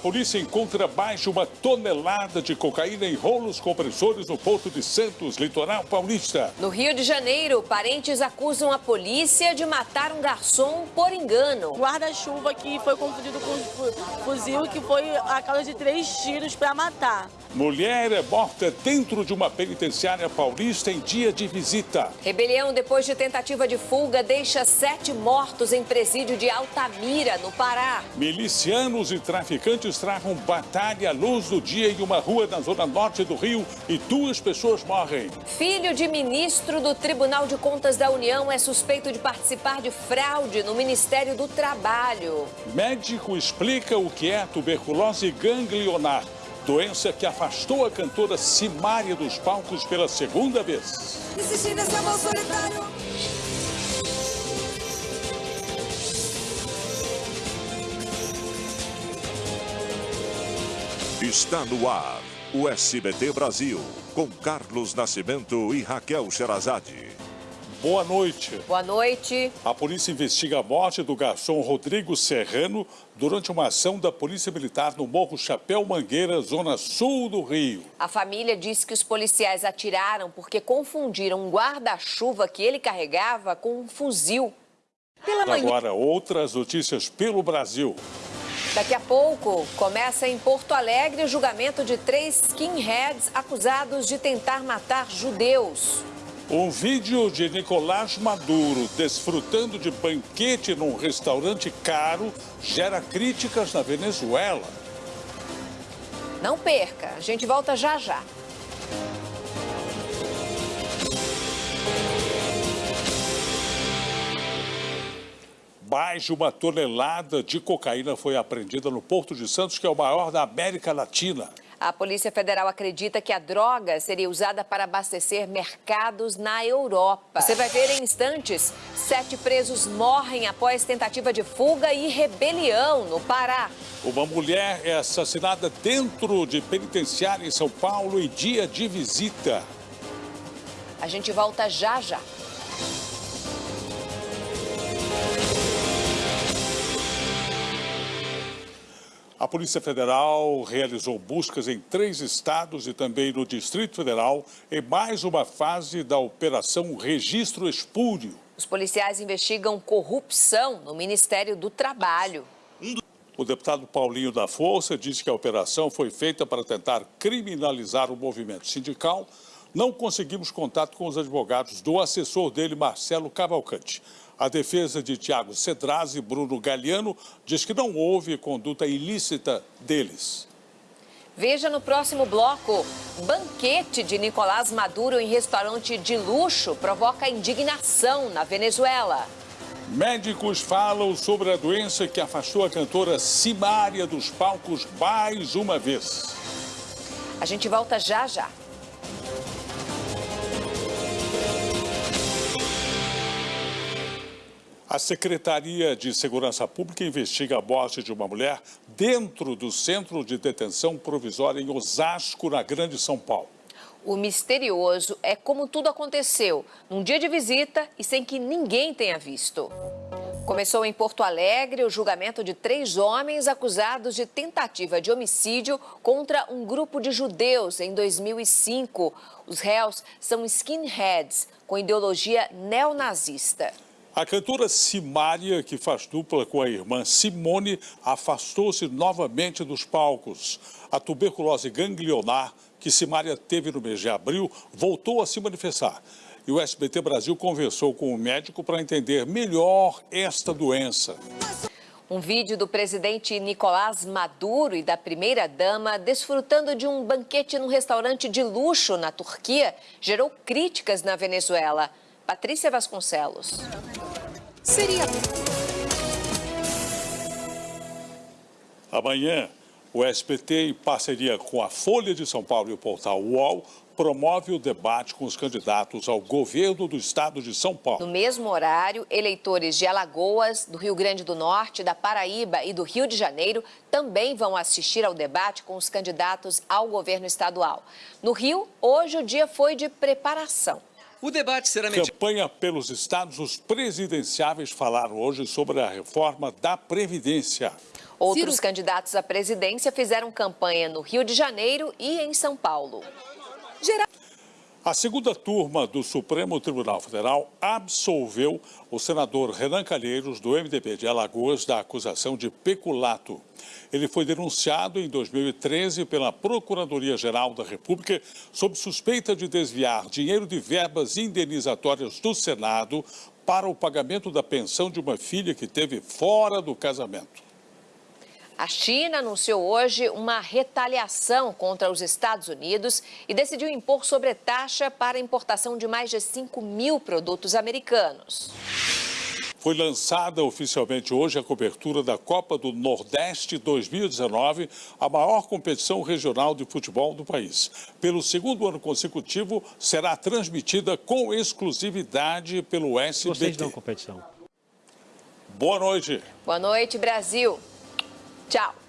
polícia encontra mais de uma tonelada de cocaína em rolos compressores no Porto de Santos, litoral paulista. No Rio de Janeiro, parentes acusam a polícia de matar um garçom por engano. Guarda-chuva que foi confundido com fuzil, que foi a causa de três tiros para matar. Mulher é morta dentro de uma penitenciária paulista em dia de visita. Rebelião depois de tentativa de fuga deixa sete mortos em presídio de Altamira, no Pará. Milicianos e traficantes travam batalha à luz do dia em uma rua na zona norte do Rio e duas pessoas morrem. Filho de ministro do Tribunal de Contas da União é suspeito de participar de fraude no Ministério do Trabalho. Médico explica o que é tuberculose ganglionar doença que afastou a cantora Simária dos palcos pela segunda vez. Está no ar o SBT Brasil, com Carlos Nascimento e Raquel Sherazade. Boa noite. Boa noite. A polícia investiga a morte do garçom Rodrigo Serrano durante uma ação da Polícia Militar no Morro Chapéu Mangueira, zona sul do Rio. A família disse que os policiais atiraram porque confundiram um guarda-chuva que ele carregava com um fuzil. Pela manhã... Agora, outras notícias pelo Brasil. Daqui a pouco, começa em Porto Alegre o julgamento de três skinheads acusados de tentar matar judeus. Um vídeo de Nicolás Maduro desfrutando de banquete num restaurante caro gera críticas na Venezuela. Não perca, a gente volta já já. Mais de uma tonelada de cocaína foi apreendida no Porto de Santos, que é o maior da América Latina. A Polícia Federal acredita que a droga seria usada para abastecer mercados na Europa. Você vai ver em instantes. Sete presos morrem após tentativa de fuga e rebelião no Pará. Uma mulher é assassinada dentro de penitenciária em São Paulo em dia de visita. A gente volta já já. A Polícia Federal realizou buscas em três estados e também no Distrito Federal em mais uma fase da Operação Registro Espúrio. Os policiais investigam corrupção no Ministério do Trabalho. O deputado Paulinho da Força disse que a operação foi feita para tentar criminalizar o movimento sindical. Não conseguimos contato com os advogados do assessor dele, Marcelo Cavalcante. A defesa de Tiago Cedraz e Bruno Galiano diz que não houve conduta ilícita deles. Veja no próximo bloco. Banquete de Nicolás Maduro em restaurante de luxo provoca indignação na Venezuela. Médicos falam sobre a doença que afastou a cantora Simária dos palcos mais uma vez. A gente volta já já. A Secretaria de Segurança Pública investiga a morte de uma mulher dentro do centro de detenção provisória em Osasco, na Grande São Paulo. O misterioso é como tudo aconteceu, num dia de visita e sem que ninguém tenha visto. Começou em Porto Alegre o julgamento de três homens acusados de tentativa de homicídio contra um grupo de judeus em 2005. Os réus são skinheads, com ideologia neonazista. A cantora Simária, que faz dupla com a irmã Simone, afastou-se novamente dos palcos. A tuberculose ganglionar que Simária teve no mês de abril voltou a se manifestar. E o SBT Brasil conversou com o médico para entender melhor esta doença. Um vídeo do presidente Nicolás Maduro e da primeira-dama desfrutando de um banquete num restaurante de luxo na Turquia gerou críticas na Venezuela. Patrícia Vasconcelos. Seria. Amanhã, o SPT, em parceria com a Folha de São Paulo e o portal UOL, promove o debate com os candidatos ao governo do estado de São Paulo. No mesmo horário, eleitores de Alagoas, do Rio Grande do Norte, da Paraíba e do Rio de Janeiro também vão assistir ao debate com os candidatos ao governo estadual. No Rio, hoje o dia foi de preparação. O debate será medido. Campanha pelos estados, os presidenciáveis falaram hoje sobre a reforma da Previdência. Outros Ciro... candidatos à presidência fizeram campanha no Rio de Janeiro e em São Paulo. A segunda turma do Supremo Tribunal Federal absolveu o senador Renan Calheiros, do MDB de Alagoas, da acusação de peculato. Ele foi denunciado em 2013 pela Procuradoria-Geral da República sob suspeita de desviar dinheiro de verbas indenizatórias do Senado para o pagamento da pensão de uma filha que teve fora do casamento. A China anunciou hoje uma retaliação contra os Estados Unidos e decidiu impor sobretaxa para a importação de mais de 5 mil produtos americanos. Foi lançada oficialmente hoje a cobertura da Copa do Nordeste 2019, a maior competição regional de futebol do país. Pelo segundo ano consecutivo, será transmitida com exclusividade pelo SBT. Vocês dão competição. Boa noite. Boa noite, Brasil. Tchau.